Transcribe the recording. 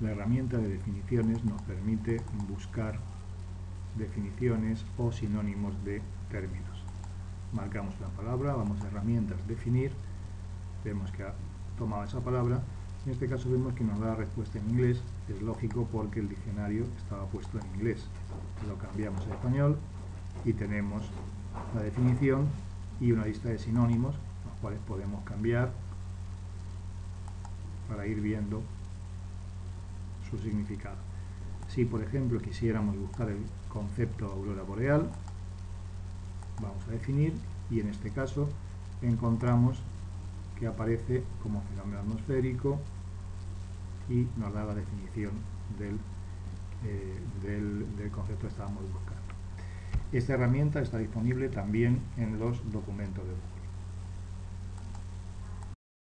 La herramienta de definiciones nos permite buscar definiciones o sinónimos de términos. Marcamos la palabra, vamos a herramientas, definir, vemos que ha tomado esa palabra, en este caso vemos que nos da la respuesta en inglés, es lógico porque el diccionario estaba puesto en inglés. Lo cambiamos a español y tenemos la definición y una lista de sinónimos, los cuales podemos cambiar para ir viendo su significado. Si, por ejemplo, quisiéramos buscar el concepto aurora boreal, vamos a definir y en este caso encontramos que aparece como fenómeno atmosférico y nos da la definición del, eh, del, concepto que estábamos buscando. Esta herramienta está disponible también en los documentos de.